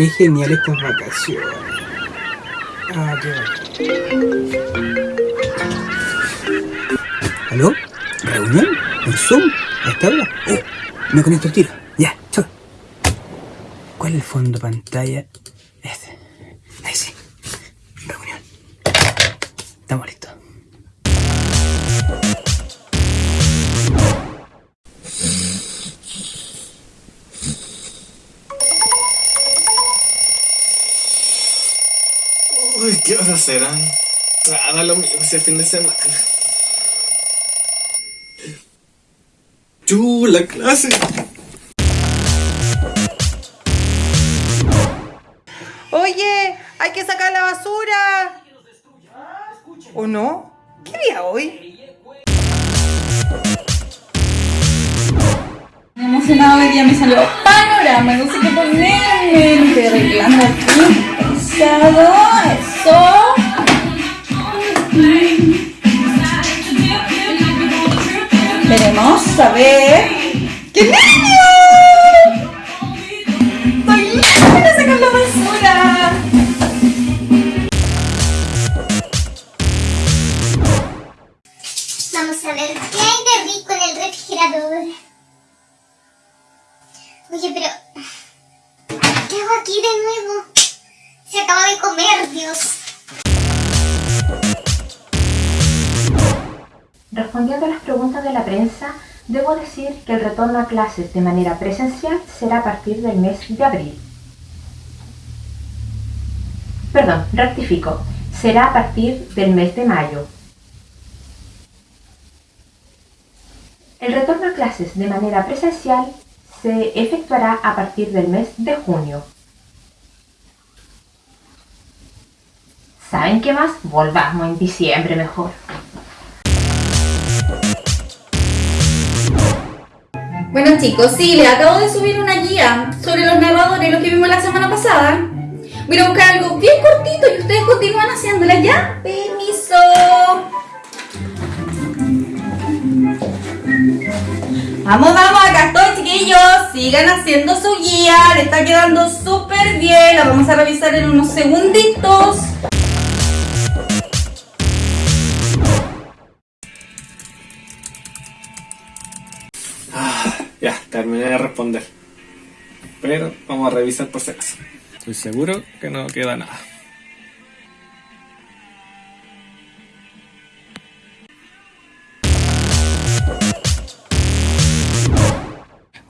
Qué genial estas vacaciones. Ah, qué bueno. ¿Aló? ¿Reunión? ¿En Zoom? ¿A esta hora? Oh, me conecto el tiro. Ya, chao. ¿Cuál es el fondo pantalla? ¿Qué horas serán? Ah, da lo mismo si el fin de semana. ¡Chu, la clase! Oye, hay que sacar la basura. ¿O no? ¿Qué día hoy? emocionado hoy día me salió panorama, no sé qué ponerme, estoy arreglando aquí, pensado, eso. Veremos, a ver. ¡Qué nervio! Estoy lista de sacar la basura. Vamos a ver qué hay de rico en el refrigerador. Oye, pero... ¿Qué hago aquí de nuevo? Comer, Dios. Respondiendo a las preguntas de la prensa, debo decir que el retorno a clases de manera presencial será a partir del mes de abril. Perdón, rectifico, será a partir del mes de mayo. El retorno a clases de manera presencial se efectuará a partir del mes de junio. ¿Saben qué más? Volvamos en diciembre mejor. Bueno chicos, sí, les acabo de subir una guía sobre los narradores, los que vimos la semana pasada. Voy a buscar algo bien cortito y ustedes continúan haciéndola, ¿ya? Permiso. Vamos, vamos, acá estoy chiquillos. Sigan haciendo su guía, le está quedando súper bien. La vamos a revisar en unos segunditos. Ya, terminé de responder. Pero vamos a revisar por si acaso. Estoy seguro que no queda nada.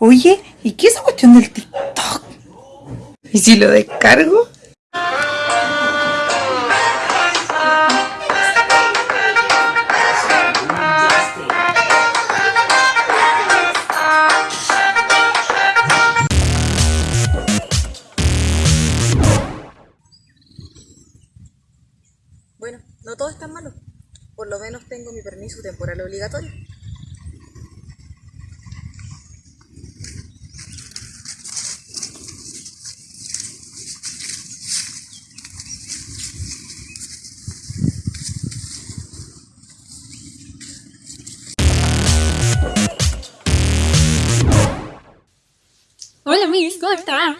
Oye, ¿y qué es esa cuestión del TikTok? ¿Y si lo descargo? Permiso temporal obligatorio. Hola, Miss, ¿cómo está?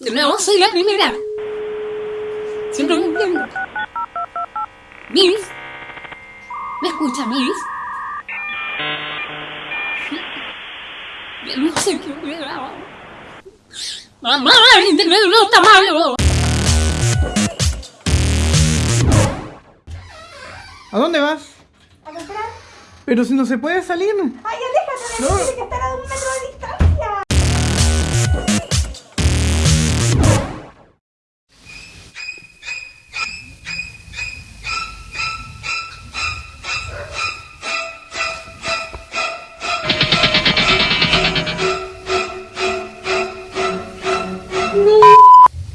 De nuevo, soy la primera. Siempre entiendo. Miss. ¿Me escucha, Miss? No sé qué hubiera. Mamá, el internet no está malo. ¿A dónde vas? ¿A comprar? Pero si no se puede salir. ¡Ay, aléjate! No. Tiene que estar a un metro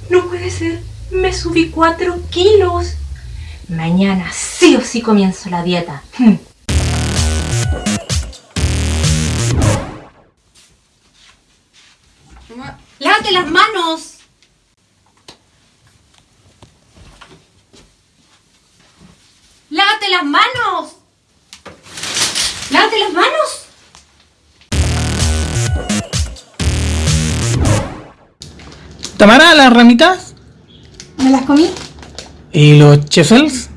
No puede ser, me subí 4 kilos. Mañana sí o sí comienzo la dieta. Hmm. ¡Lávate las manos! ¡Lávate las manos! ¡Lávate las manos! Tamara, las ramitas ¿Me las comí? y los chefels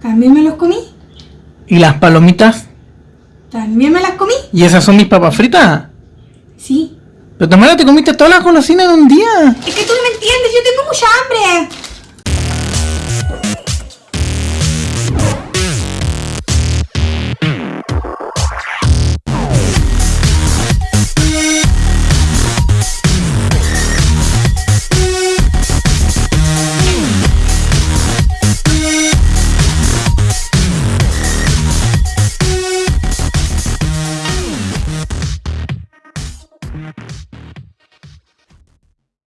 ¿También me los comí? y las palomitas. ¿También me las comí? ¿Y esas son mis papas fritas? Sí. Pero Tamara, te comiste todas las golosinas en un día. Es que tú no me entiendes, yo tengo mucha hambre.